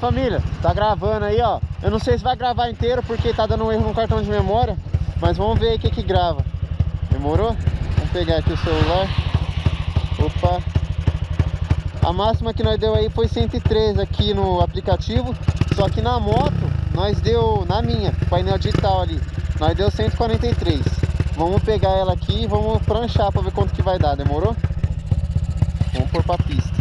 Família, tá gravando aí ó. Eu não sei se vai gravar inteiro porque tá dando um erro no cartão de memória Mas vamos ver aí o que que grava. Demorou? Vamos pegar aqui o celular. Opa. A máxima que nós deu aí foi 103 aqui no aplicativo Só que na moto nós deu, na minha, painel digital ali Nós deu 143 Vamos pegar ela aqui e vamos pranchar pra ver quanto que vai dar, demorou? Vamos pôr pra pista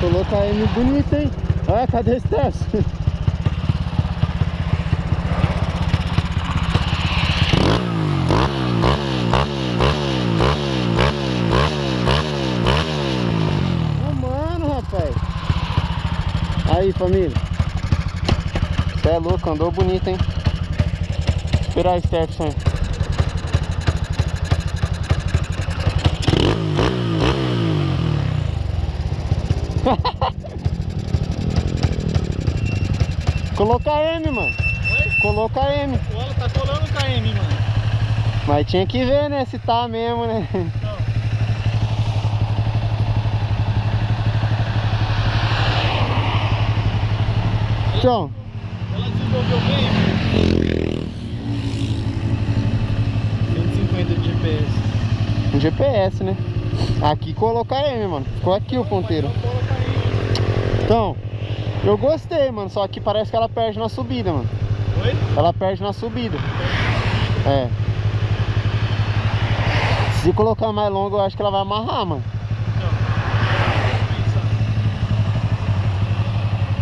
colocar M bonito, hein? Olha, cadê esse teste? Aí, família. Você é louco, andou bonito, hein? Esperar esse teste, hein? Coloca M, mano. Oi? Coloca M. Olha, tá colando KM, mano. Mas tinha que ver, né? Se tá mesmo, né? Não. Então. Ela desenvolveu bem. 150 de GPS. Um GPS, né? Aqui coloca M, mano. Ficou aqui o ponteiro. Então, eu gostei, mano. Só que parece que ela perde na subida, mano. Oi? Ela perde na subida. É. Se colocar mais longa, eu acho que ela vai amarrar, mano.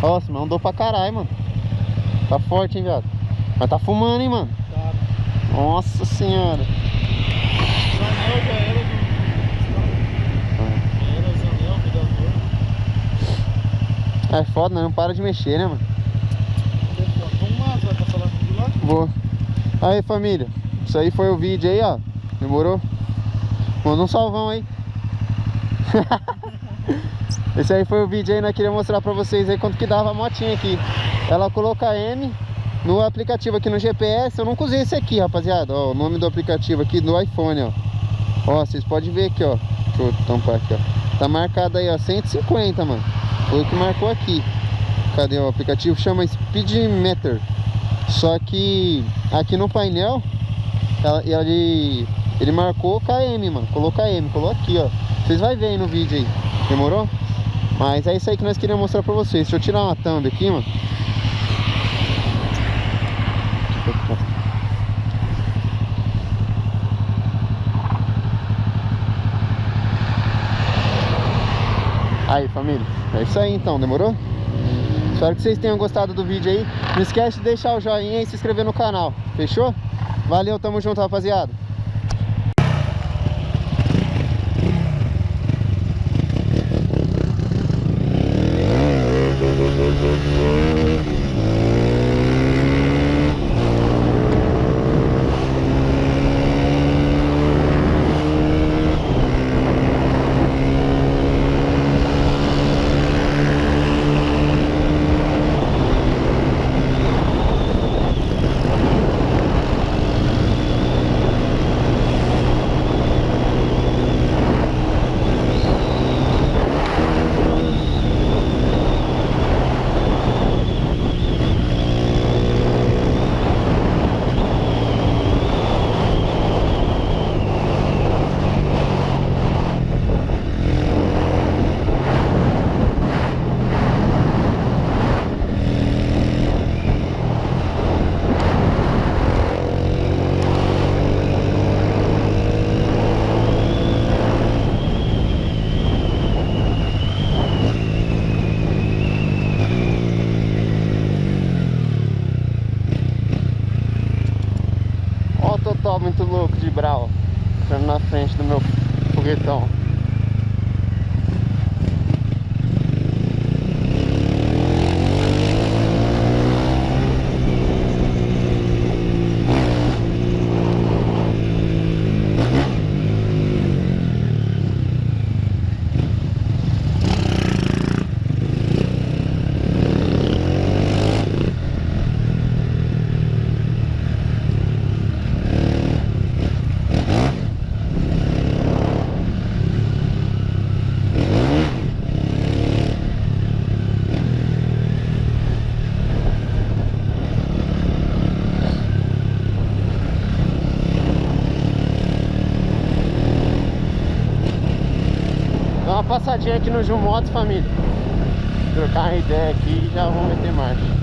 Nossa, mas andou pra caralho, mano. Tá forte, hein, viado. Mas tá fumando, hein, mano. Tá. Nossa senhora. É foda, né? Não para de mexer, né, mano? Vou. Aí, família. Isso aí foi o vídeo aí, ó. Demorou? Manda um salvão aí. Esse aí foi o vídeo aí, nós queria mostrar pra vocês aí quanto que dava a motinha aqui. Ela coloca M no aplicativo aqui no GPS. Eu nunca usei esse aqui, rapaziada. Ó, o nome do aplicativo aqui do iPhone, ó. Ó, vocês podem ver aqui, ó. Deixa eu tampar aqui, ó. Tá marcado aí, ó, 150, mano. Foi o que marcou aqui. Cadê o aplicativo? Chama Speedmeter. Só que aqui no painel, ela, ele, ele marcou KM, mano. Colocou KM, colocou aqui, ó. Vocês vão ver aí no vídeo aí. Demorou? Mas é isso aí que nós queríamos mostrar pra vocês. Deixa eu tirar uma thumb aqui, mano. Aí, família. É isso aí então, demorou? Espero que vocês tenham gostado do vídeo aí. Não esquece de deixar o joinha e se inscrever no canal. Fechou? Valeu, tamo junto, rapaziada. Passadinha aqui no Motos, família. Trocar uma ideia aqui e já vamos meter marcha.